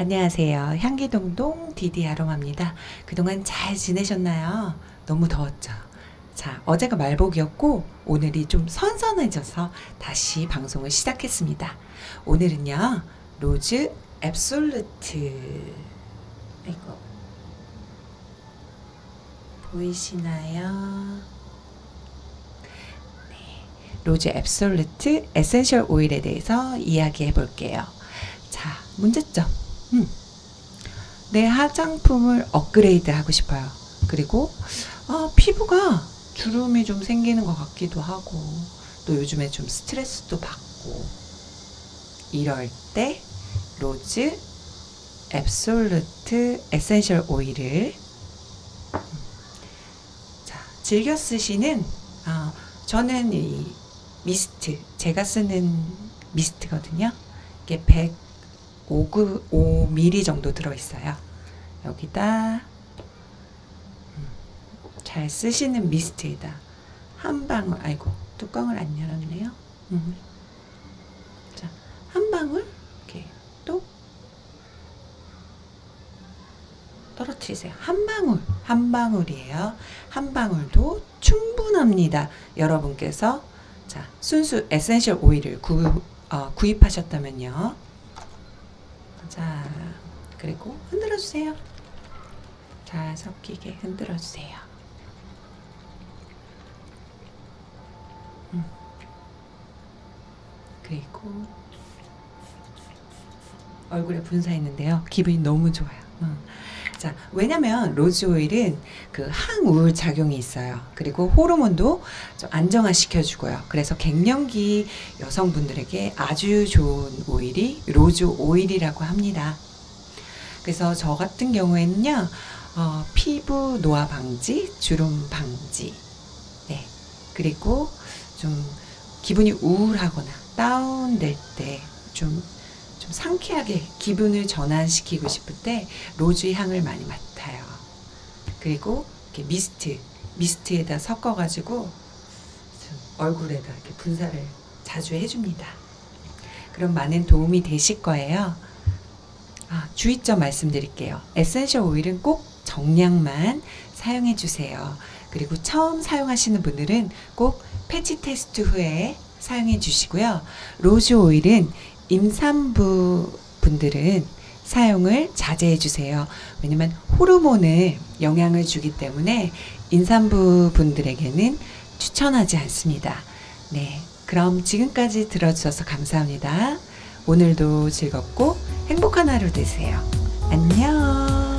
안녕하세요. 향기동동 디디 아로마입니다. 그동안 잘 지내셨나요? 너무 더웠죠? 자, 어제가 말복이었고 오늘이 좀 선선해져서 다시 방송을 시작했습니다. 오늘은요. rose absolute 아이고 보이시나요? 네, rose absolute essential 오일에 대해서 이야기해 볼게요. 자, 문제점. 음. 내 화장품을 업그레이드 하고 싶어요. 그리고 아, 피부가 주름이 좀 생기는 것 같기도 하고 또 요즘에 좀 스트레스도 받고 이럴 때 rose absolute essential 오일을 자, 즐겨 쓰시는 아, 저는 이 미스트 제가 쓰는 미스트거든요. 이게 100 5, 5mm 정도 들어있어요. 여기다 음, 잘 쓰시는 미스트에다 한 방울 아이고 뚜껑을 안 열었네요. 음. 자, 한 방울 이렇게 또 떨어뜨리세요. 한 방울, 한 방울이에요. 한 방울도 충분합니다. 여러분께서 자 순수 essential 오일을 구, 어, 구입하셨다면요. 자, 그리고 흔들어 주세요. 잘 섞이게 흔들어 주세요. 음. 그리고 얼굴에 분사 있는데요. 기분이 너무 좋아요. 음. 자, 왜냐면 rose 오일은 그 항우울 작용이 있어요. 그리고 호르몬도 좀 안정화시켜 주고요. 그래서 갱년기 여성분들에게 아주 좋은 오일이 rose 오일이라고 합니다. 그래서 저 같은 경우에는요, 어, 피부 노화 방지, 주름 방지, 네. 그리고 좀 기분이 우울하거나 다운될 때 좀 좀 상쾌하게 기분을 전환시키고 싶을 때 rose 향을 많이 맡아요. 그리고 이렇게 mist, mist에다 섞어가지고 얼굴에다 이렇게 분사를 자주 해줍니다. 그럼 많은 도움이 되실 거예요. 아, 주의점 말씀드릴게요. essential 오일은 꼭 정량만 사용해 주세요. 그리고 처음 사용하시는 분들은 꼭 patch 테스트 후에 사용해 주시고요. rose 오일은 임산부 분들은 사용을 자제해 주세요. 왜냐면 호르몬을 영향을 주기 때문에 임산부 분들에게는 추천하지 않습니다. 네. 그럼 지금까지 들어주셔서 감사합니다. 오늘도 즐겁고 행복한 하루 되세요. 안녕.